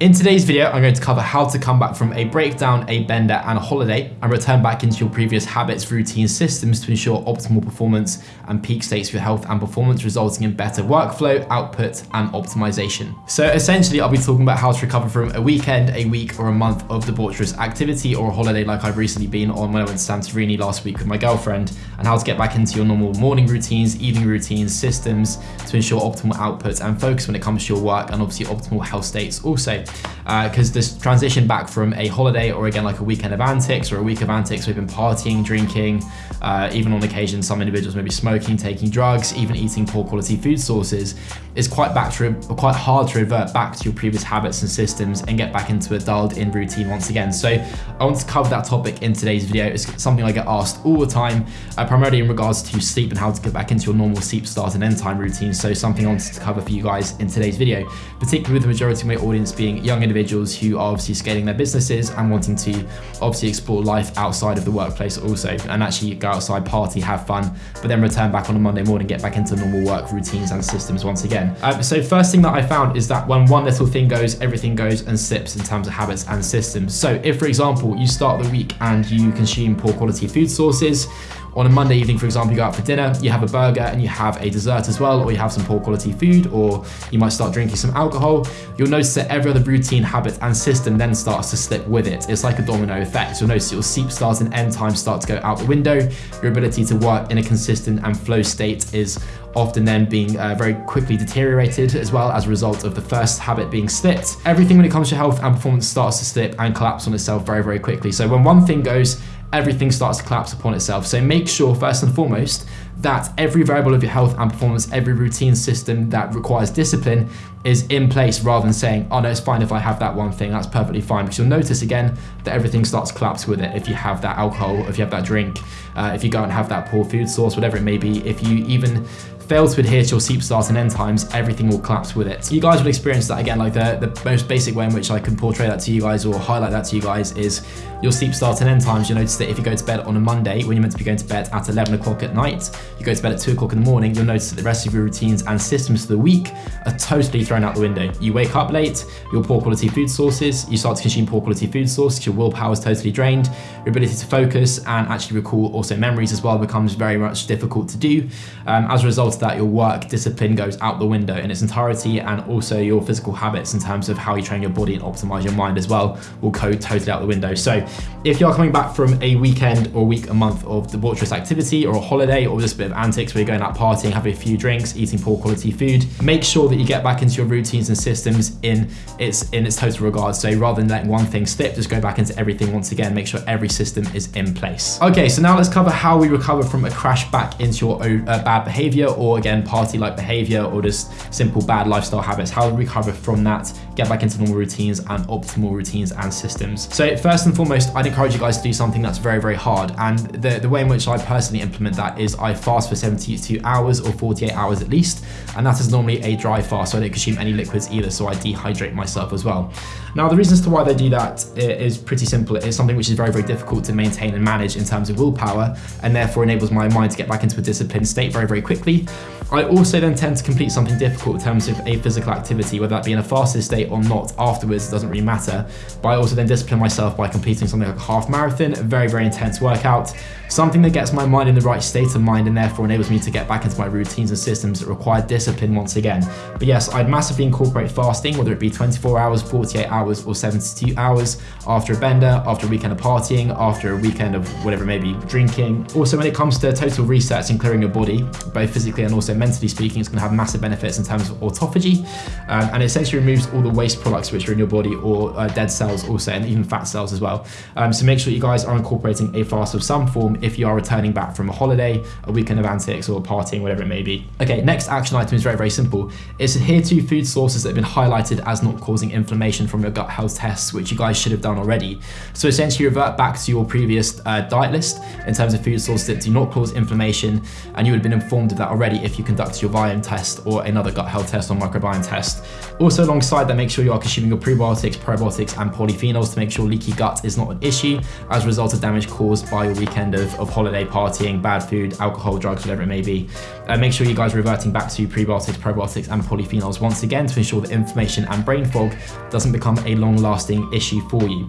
In today's video, I'm going to cover how to come back from a breakdown, a bender, and a holiday, and return back into your previous habits, routines, systems to ensure optimal performance and peak states for your health and performance, resulting in better workflow, output, and optimization. So essentially, I'll be talking about how to recover from a weekend, a week, or a month of debaucherous activity or a holiday like I've recently been on when I went to Santorini last week with my girlfriend, and how to get back into your normal morning routines, evening routines, systems to ensure optimal output and focus when it comes to your work and obviously optimal health states also because uh, this transition back from a holiday or again like a weekend of antics or a week of antics, we've been partying, drinking, uh, even on occasion some individuals may be smoking, taking drugs, even eating poor quality food sources, it's quite back to quite hard to revert back to your previous habits and systems and get back into a dialed in routine once again. So I want to cover that topic in today's video. It's something I get asked all the time, uh, primarily in regards to sleep and how to get back into your normal sleep start and end time routine. So something I wanted to cover for you guys in today's video, particularly with the majority of my audience being young individuals who are obviously scaling their businesses and wanting to obviously explore life outside of the workplace also and actually go outside, party, have fun, but then return back on a Monday morning, get back into normal work routines and systems once again. Um, so first thing that I found is that when one little thing goes, everything goes and slips in terms of habits and systems. So if, for example, you start the week and you consume poor quality food sources, on a Monday evening, for example, you go out for dinner, you have a burger and you have a dessert as well, or you have some poor quality food, or you might start drinking some alcohol, you'll notice that every other routine, habit, and system then starts to slip with it. It's like a domino effect. You'll notice your sleep starts and end times start to go out the window. Your ability to work in a consistent and flow state is often then being uh, very quickly deteriorated as well as a result of the first habit being slipped. Everything when it comes to health and performance starts to slip and collapse on itself very, very quickly. So when one thing goes, everything starts to collapse upon itself. So make sure first and foremost that every variable of your health and performance, every routine system that requires discipline is in place rather than saying, oh no, it's fine if I have that one thing, that's perfectly fine. Because you'll notice again that everything starts to collapse with it. If you have that alcohol, if you have that drink, uh, if you go and have that poor food source, whatever it may be, if you even fail to adhere to your sleep start and end times, everything will collapse with it. You guys will experience that again, like the, the most basic way in which I can portray that to you guys or highlight that to you guys is your sleep start and end times. You'll notice that if you go to bed on a Monday, when you're meant to be going to bed at 11 o'clock at night, you go to bed at 2 o'clock in the morning, you'll notice that the rest of your routines and systems for the week are totally thrown out the window. You wake up late, your poor quality food sources, you start to consume poor quality food sources, your willpower is totally drained, your ability to focus and actually recall also memories as well becomes very much difficult to do. Um, as a result that, your work discipline goes out the window in its entirety and also your physical habits in terms of how you train your body and optimize your mind as well will go totally out the window. So if you're coming back from a weekend or week, a month of debaucherous activity or a holiday or just a bit of antics where you're going out partying, having a few drinks, eating poor quality food, make sure that you get back into your routines and systems in its in its total regard. So rather than letting one thing slip, just go back into everything once again, make sure every system is in place. Okay, so now let's cover how we recover from a crash back into your uh, bad behavior or again, party-like behavior or just simple bad lifestyle habits. How to recover from that, get back into normal routines and optimal routines and systems. So first and foremost, I'd encourage you guys to do something that's very, very hard. And the, the way in which I personally implement that is I fast for 72 hours or 48 hours at least. And that is normally a dry fast, so I don't consume any liquids either, so I dehydrate myself as well. Now, the reasons to why they do that is pretty simple. It's something which is very, very difficult to maintain and manage in terms of willpower, and therefore enables my mind to get back into a disciplined state very, very quickly. I also then tend to complete something difficult in terms of a physical activity, whether that be in a fasted state or not afterwards, it doesn't really matter. But I also then discipline myself by completing something like a half marathon, a very, very intense workout, something that gets my mind in the right state of mind and therefore enables me to get back into my routines and systems that require discipline once again. But yes, I'd massively incorporate fasting, whether it be 24 hours, 48 hours, or 72 hours after a bender, after a weekend of partying, after a weekend of whatever it may be, drinking. Also, when it comes to total resets and clearing your body, both physically and also mentally speaking, it's gonna have massive benefits in terms of autophagy. Um, and it essentially removes all the waste products which are in your body or uh, dead cells also, and even fat cells as well. Um, so make sure you guys are incorporating a fast of some form if you are returning back from a holiday, a weekend of antics or partying, whatever it may be. Okay, next action item is very, very simple. It's adhere to food sources that have been highlighted as not causing inflammation from your gut health tests, which you guys should have done already. So essentially revert back to your previous uh, diet list in terms of food sources that do not cause inflammation, and you would have been informed of that already if you conduct your Viome test or another gut health test or microbiome test. Also alongside that, make sure you are consuming your prebiotics, probiotics and polyphenols to make sure leaky gut is not an issue as a result of damage caused by your weekend of, of holiday partying, bad food, alcohol, drugs, whatever it may be. Uh, make sure you guys are reverting back to prebiotics, probiotics and polyphenols once again to ensure that inflammation and brain fog doesn't become a long-lasting issue for you.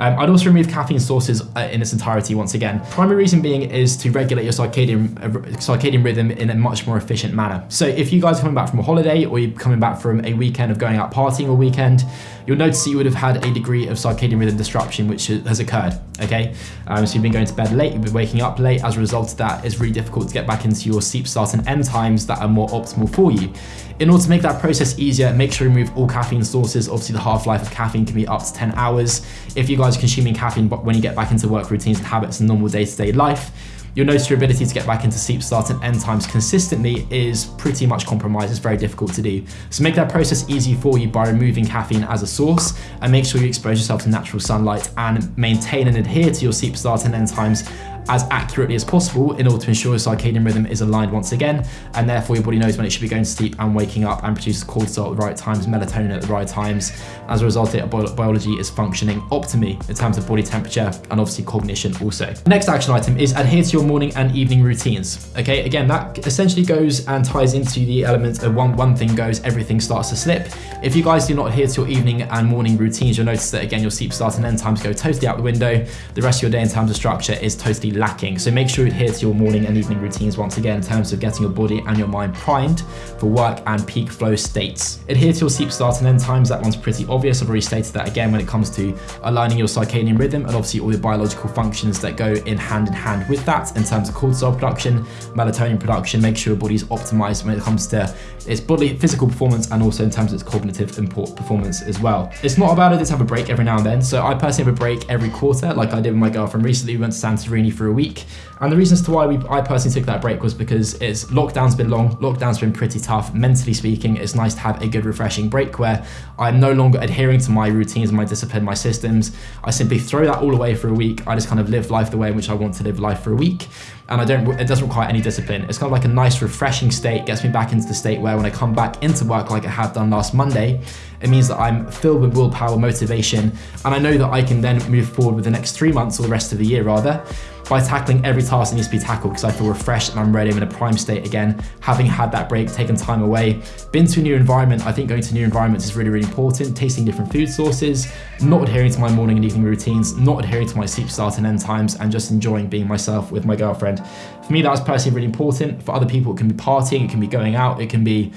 Um, I'd also remove caffeine sources uh, in its entirety once again. Primary reason being is to regulate your circadian, uh, circadian rhythm in a much more efficient manner. So if you guys are coming back from a holiday or you're coming back from a weekend of going out partying all weekend, you'll notice that you would have had a degree of circadian rhythm disruption which has occurred, okay? Um, so you've been going to bed late, you've been waking up late. As a result of that, it's really difficult to get back into your sleep start and end times that are more optimal for you. In order to make that process easier, make sure you remove all caffeine sources. Obviously, the half-life of caffeine can be up to 10 hours. If you guys are consuming caffeine when you get back into work routines and habits and normal day-to-day -day life, you'll notice your ability to get back into sleep start and end times consistently is pretty much compromised. It's very difficult to do. So make that process easy for you by removing caffeine as a source and make sure you expose yourself to natural sunlight and maintain and adhere to your sleep start and end times as accurately as possible in order to ensure your circadian rhythm is aligned once again, and therefore your body knows when it should be going to sleep and waking up and produces cortisol at the right times, melatonin at the right times. As a result, it, biology is functioning optimally in terms of body temperature and obviously cognition also. Next action item is adhere to your morning and evening routines. Okay, again, that essentially goes and ties into the element of one, one thing goes, everything starts to slip. If you guys do not adhere to your evening and morning routines, you'll notice that again, your sleep start and end times go totally out the window. The rest of your day in terms of structure is totally lacking. So make sure you adhere to your morning and evening routines once again in terms of getting your body and your mind primed for work and peak flow states. Adhere to your sleep start and end times. That one's pretty obvious. I've already stated that again when it comes to aligning your circadian rhythm and obviously all the biological functions that go in hand in hand with that in terms of cortisol production, melatonin production. Make sure your body's optimized when it comes to its bodily physical performance and also in terms of its cognitive import performance as well. It's not about it to have a break every now and then. So I personally have a break every quarter like I did with my girlfriend recently. We went to Santorini for a week and the reasons to why we, I personally took that break was because it's lockdown's been long, lockdown's been pretty tough. Mentally speaking, it's nice to have a good refreshing break where I'm no longer adhering to my routines, my discipline, my systems. I simply throw that all away for a week. I just kind of live life the way in which I want to live life for a week. And I don't, it doesn't require any discipline. It's kind of like a nice refreshing state, gets me back into the state where when I come back into work like I have done last Monday, it means that I'm filled with willpower, motivation, and I know that I can then move forward with the next three months or the rest of the year rather, by tackling every task that needs to be tackled because I feel refreshed and I'm ready, I'm in a prime state again, having had that break, taken time away, been to a new environment. I think going to new environments is really, really important, tasting different food sources, not adhering to my morning and evening routines, not adhering to my sleep start and end times, and just enjoying being myself with my girlfriend. For me, that's personally really important. For other people, it can be partying, it can be going out, it can be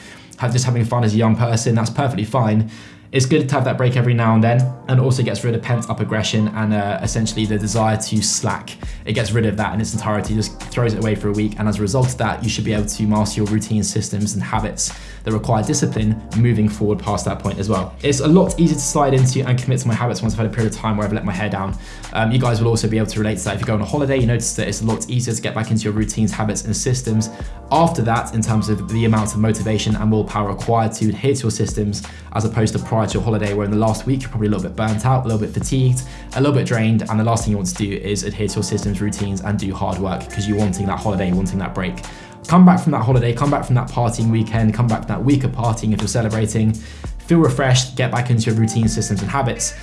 just having fun as a young person, that's perfectly fine. It's good to have that break every now and then and also gets rid of pent up aggression and uh, essentially the desire to slack. It gets rid of that in its entirety, just throws it away for a week. And as a result of that, you should be able to master your routine systems and habits that require discipline moving forward past that point as well. It's a lot easier to slide into and commit to my habits once I've had a period of time where I've let my hair down. Um, you guys will also be able to relate to that. If you go on a holiday, you notice that it's a lot easier to get back into your routines, habits, and systems after that in terms of the amount of motivation and willpower required to adhere to your systems as opposed to prior to your holiday where in the last week you're probably a little bit burnt out, a little bit fatigued, a little bit drained, and the last thing you want to do is adhere to your systems, routines, and do hard work because you're wanting that holiday, wanting that break. Come back from that holiday, come back from that partying weekend, come back from that week of partying if you're celebrating, feel refreshed, get back into your routine systems and habits.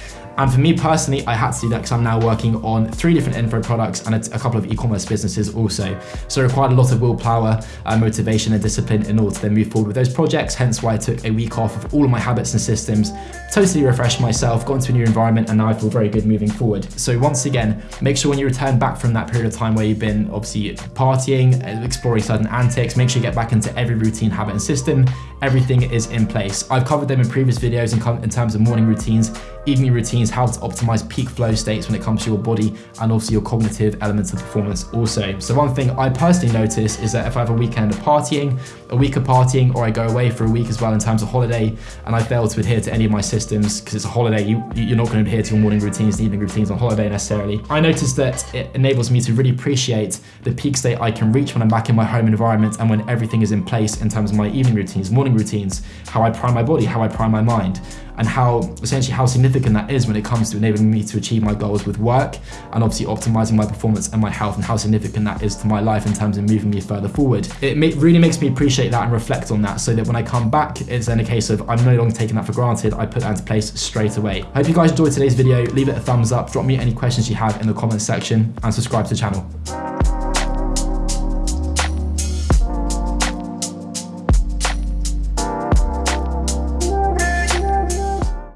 And for me personally, I had to do that because I'm now working on three different info products and a, couple of e-commerce businesses also. So it required a lot of willpower, uh, motivation and discipline in order to then move forward with those projects. Hence why I took a week off of all of my habits and systems, totally refreshed myself, got into a new environment and now I feel very good moving forward. So once again, make sure when you return back from that period of time where you've been obviously partying, exploring certain antics, make sure you get back into every routine, habit and system. Everything is in place. I've covered them in previous videos in, in terms of morning routines, evening routines, how to optimize peak flow states when it comes to your body and also your cognitive elements of performance also. So one thing I personally notice is that if I have a weekend of partying, a week of partying, or I go away for a week as well in terms of holiday, and I fail to adhere to any of my systems because it's a holiday, you, you're not going to adhere to your morning routines and evening routines on holiday necessarily. I notice that it enables me to really appreciate the peak state I can reach when I'm back in my home environment and when everything is in place in terms of my evening routines. Morning morning routines, how I prime my body, how I prime my mind, and how essentially how significant that is when it comes to enabling me to achieve my goals with work and obviously optimizing my performance and my health and how significant that is to my life in terms of moving me further forward. It really makes me appreciate that and reflect on that so that when I come back, it's then a case of I'm no longer taking that for granted. I put that into place straight away. I hope you guys enjoyed today's video. Leave it a thumbs up, drop me any questions you have in the comments section and subscribe to the channel.